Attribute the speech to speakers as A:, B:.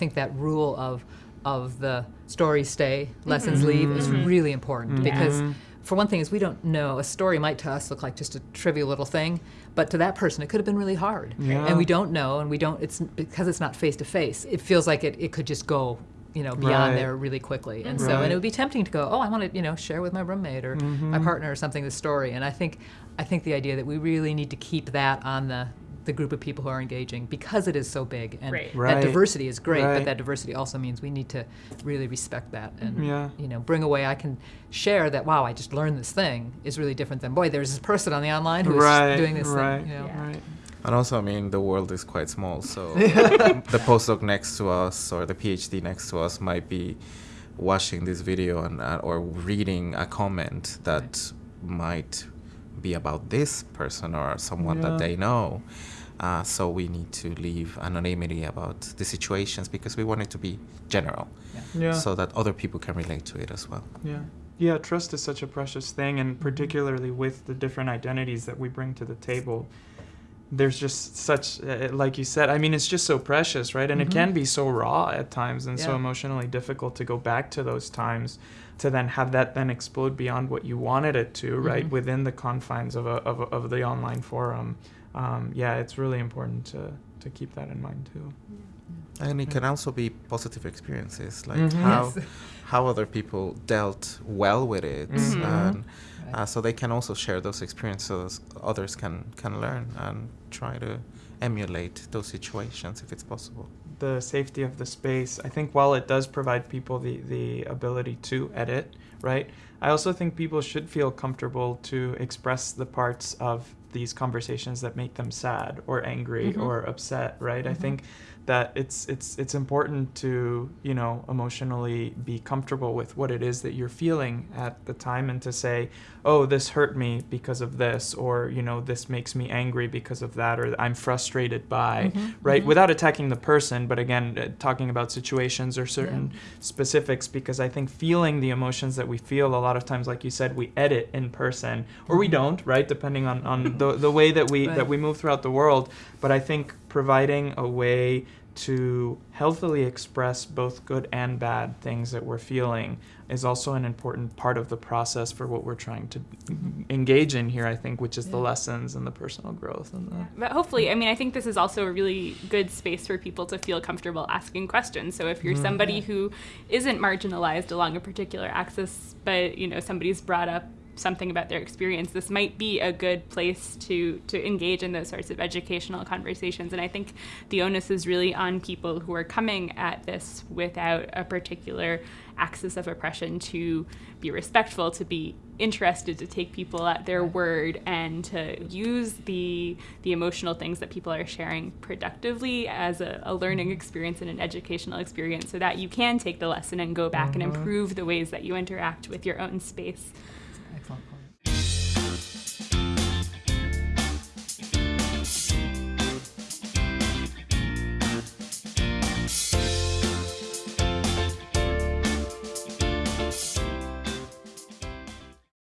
A: think that rule of of the stories stay, lessons mm-hmm. leave is mm-hmm. really important mm-hmm. because for one thing is we don't know a story might to us look like just a trivial little thing but to that person it could have been really hard.
B: Yeah.
A: and we don't know and we don't it's because it's not face to face it feels like it, it could just go you know beyond
B: Right.
A: there really quickly. And so and it would be tempting to go oh i want to you know share with my roommate or my partner or something the story. And i think i think the idea that we really need to keep that on the the group of people who are engaging because it is so big and
C: Right.
B: Right.
A: that diversity is great
B: Right.
A: but that diversity also means we need to really respect that and
B: Yeah.
A: you know bring away i can share that wow i just learned this thing is really different than boy there's this person on the online who's
B: Right,
A: doing this
B: right,
A: thing you know?
C: Yeah.
B: right.
D: And also, I mean, the world is quite small, so the postdoc next to us or the PhD next to us might be watching this video and uh, or reading a comment that might be about this person or someone
B: Yeah.
D: that they know. Uh, so we need to leave anonymity about the situations because we want it to be general,
B: Yeah.
D: so that other people can relate to it as well.
B: Yeah. Yeah, trust is such a precious thing, and particularly with the different identities that we bring to the table, there's just such, uh, like you said, I mean, it's just so precious, right? And it can be so raw at times and so emotionally difficult to go back to those times to then have that then explode beyond what you wanted it to, right?
A: Mhm.
B: Within the confines of, a, of, a, of the online forum. Um, yeah, it's really important to, to keep that in mind too.
D: And it can also be positive experiences, like
B: Mhm.
D: how
A: Yes.
D: how other people dealt well with it,
B: Mhm.
D: and
A: Right.
D: Uh, so they can also share those experiences. Others can can learn and try to emulate those situations if it's possible.
B: the safety of the space. I think while it does provide people the, the ability to edit, right? I also think people should feel comfortable to express the parts of these conversations that make them sad or angry
A: Mhm.
B: or upset, right? I
A: Mhm.
B: think that it's it's it's important to, you know, emotionally be comfortable with what it is that you're feeling at the time and to say, "Oh, this hurt me because of this," or, you know, "This makes me angry because of that," or "I'm frustrated by,"
A: Mhm,
B: right?
A: mhm.
B: Without attacking the person, but again, uh, talking about situations or certain specifics, because I think feeling the emotions that we feel a lot of times, like you said, we edit in person or we
A: Mhm.
B: don't, right? Depending on, on the, the way that we that we move throughout the world. But I think providing a way to healthily express both good and bad things that we're feeling is also an important part of the process for what we're trying to engage in here, I think, which is the lessons and the personal growth and the
C: But hopefully, I mean, I think this is also a really good space for people to feel comfortable asking questions. So if you're
B: Mhm.
C: somebody
A: Yeah.
C: who isn't marginalized along a particular axis, but you know somebody's brought up something about their experience, this might be a good place to to engage in those sorts of educational conversations. And I think the onus is really on people who are coming at this without a particular axis of oppression to be respectful, to be interested, to take people at their word, and to use the the emotional things that people are sharing productively as a, a learning mm-hmm. experience and an educational experience, so that you can take the lesson and go back and mm-hmm. improve the ways that you interact with your own space.
A: Excellent point.